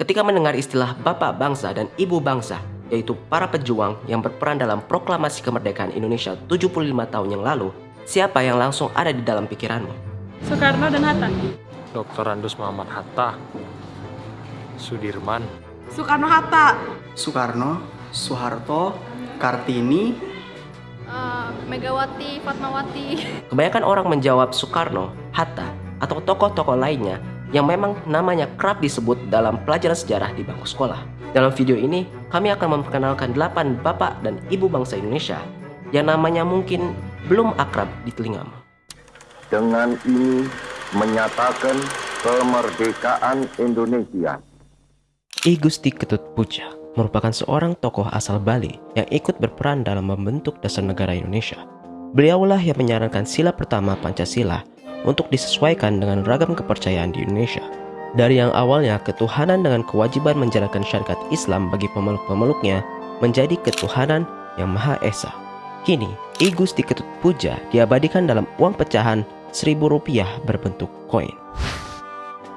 Ketika mendengar istilah Bapak Bangsa dan Ibu Bangsa, yaitu para pejuang yang berperan dalam proklamasi kemerdekaan Indonesia 75 tahun yang lalu, siapa yang langsung ada di dalam pikiranmu? Soekarno dan Hatta. Dr. Andus Muhammad Hatta, Sudirman, Soekarno-Hatta. Soekarno, Soeharto, Kartini, Uh, Megawati, Fatmawati. Kebanyakan orang menjawab Soekarno, Hatta, atau tokoh-tokoh lainnya yang memang namanya kerap disebut dalam pelajaran sejarah di bangku sekolah. Dalam video ini, kami akan memperkenalkan 8 bapak dan ibu bangsa Indonesia yang namanya mungkin belum akrab di telingamu. dengan ini menyatakan kemerdekaan Indonesia. I Gusti Ketut Puja merupakan seorang tokoh asal Bali yang ikut berperan dalam membentuk dasar negara Indonesia. Beliaulah yang menyarankan sila pertama Pancasila untuk disesuaikan dengan ragam kepercayaan di Indonesia. Dari yang awalnya ketuhanan dengan kewajiban menjalankan syariat Islam bagi pemeluk-pemeluknya menjadi ketuhanan yang Maha Esa. Kini, I Gusti Ketut Puja diabadikan dalam uang pecahan seribu rupiah berbentuk koin.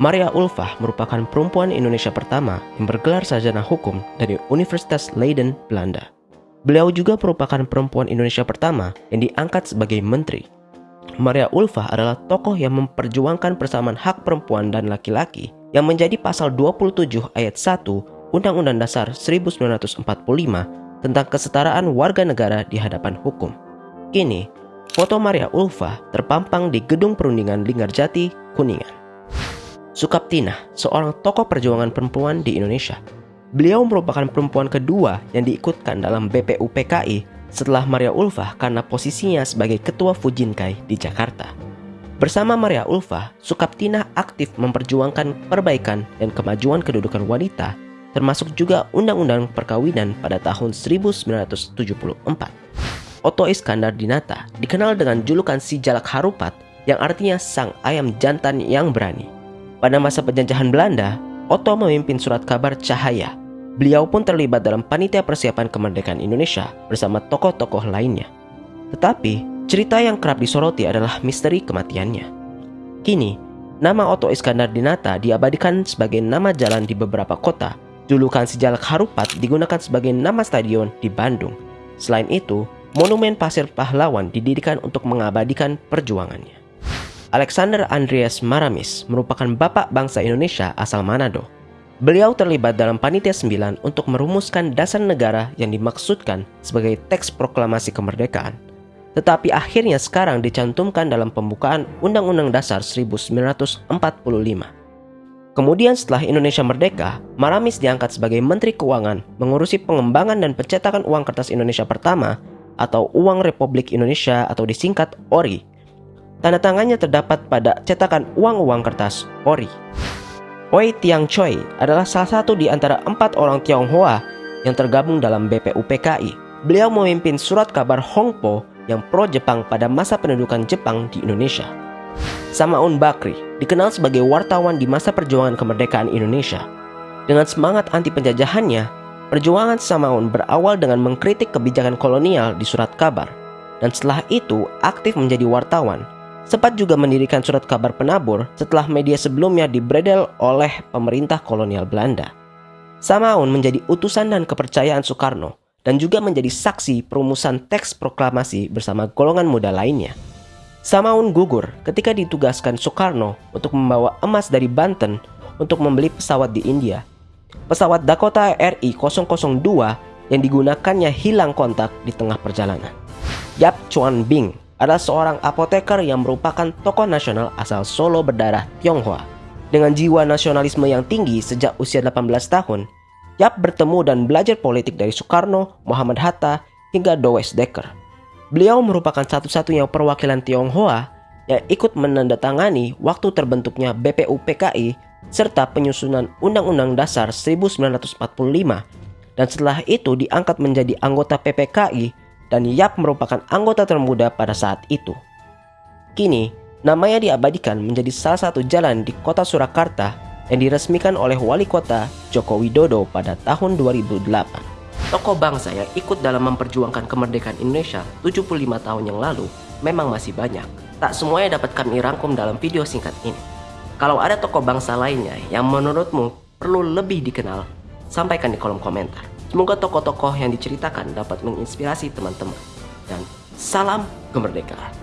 Maria Ulfah merupakan perempuan Indonesia pertama yang bergelar sarjana hukum dari Universitas Leiden, Belanda. Beliau juga merupakan perempuan Indonesia pertama yang diangkat sebagai menteri. Maria Ulfah adalah tokoh yang memperjuangkan persamaan hak perempuan dan laki-laki yang menjadi pasal 27 ayat 1 Undang-Undang Dasar 1945 tentang kesetaraan warga negara di hadapan hukum. Kini, foto Maria Ulfah terpampang di Gedung Perundingan Linggarjati, Kuningan. Sukaptina, seorang tokoh perjuangan perempuan di Indonesia. Beliau merupakan perempuan kedua yang diikutkan dalam BPUPKI setelah Maria Ulfah karena posisinya sebagai ketua Fujinkai di Jakarta. Bersama Maria Ulfah, Sukaptina aktif memperjuangkan perbaikan dan kemajuan kedudukan wanita, termasuk juga Undang-Undang Perkawinan pada tahun 1974. Otto Iskandar Dinata dikenal dengan julukan si Jalak Harupat yang artinya sang ayam jantan yang berani. Pada masa penjajahan Belanda, Otto memimpin surat kabar Cahaya. Beliau pun terlibat dalam panitia persiapan kemerdekaan Indonesia bersama tokoh-tokoh lainnya. Tetapi, cerita yang kerap disoroti adalah misteri kematiannya. Kini, nama Otto Iskandar Dinata diabadikan sebagai nama jalan di beberapa kota. Julukan Sejalak Harupat digunakan sebagai nama stadion di Bandung. Selain itu, monumen pasir pahlawan didirikan untuk mengabadikan perjuangannya. Alexander Andreas Maramis merupakan bapak bangsa Indonesia asal Manado. Beliau terlibat dalam Panitia 9 untuk merumuskan dasar negara yang dimaksudkan sebagai teks proklamasi kemerdekaan. Tetapi akhirnya sekarang dicantumkan dalam pembukaan Undang-Undang Dasar 1945. Kemudian setelah Indonesia merdeka, Maramis diangkat sebagai Menteri Keuangan mengurusi pengembangan dan pencetakan uang kertas Indonesia pertama atau Uang Republik Indonesia atau disingkat ORI Tanda tangannya terdapat pada cetakan uang-uang kertas ori. Oi Tiang Choi adalah salah satu di antara empat orang Tionghoa yang tergabung dalam BPUPKI. Beliau memimpin surat kabar Hongpo yang pro-Jepang pada masa pendudukan Jepang di Indonesia. Samaun Bakri dikenal sebagai wartawan di masa perjuangan kemerdekaan Indonesia. Dengan semangat anti penjajahannya, perjuangan Samaun berawal dengan mengkritik kebijakan kolonial di surat kabar, dan setelah itu aktif menjadi wartawan sempat juga mendirikan surat kabar penabur setelah media sebelumnya dibredel oleh pemerintah kolonial Belanda. Samaun menjadi utusan dan kepercayaan Soekarno dan juga menjadi saksi perumusan teks proklamasi bersama golongan muda lainnya. Samaun gugur ketika ditugaskan Soekarno untuk membawa emas dari Banten untuk membeli pesawat di India. Pesawat Dakota RI-002 yang digunakannya hilang kontak di tengah perjalanan. Yap Chuan Bing adalah seorang apoteker yang merupakan tokoh nasional asal Solo berdarah Tionghoa. Dengan jiwa nasionalisme yang tinggi sejak usia 18 tahun, Yap bertemu dan belajar politik dari Soekarno, Muhammad Hatta, hingga Dowes Dekker. Beliau merupakan satu-satunya perwakilan Tionghoa yang ikut menandatangani waktu terbentuknya BPUPKI serta penyusunan Undang-Undang Dasar 1945 dan setelah itu diangkat menjadi anggota PPKI dan Yap merupakan anggota termuda pada saat itu. Kini, namanya diabadikan menjadi salah satu jalan di kota Surakarta yang diresmikan oleh wali kota Joko Widodo pada tahun 2008. Tokoh bangsa yang ikut dalam memperjuangkan kemerdekaan Indonesia 75 tahun yang lalu memang masih banyak. Tak semuanya dapat kami rangkum dalam video singkat ini. Kalau ada tokoh bangsa lainnya yang menurutmu perlu lebih dikenal? Sampaikan di kolom komentar. Semoga tokoh-tokoh yang diceritakan dapat menginspirasi teman-teman. Dan salam kemerdekaan.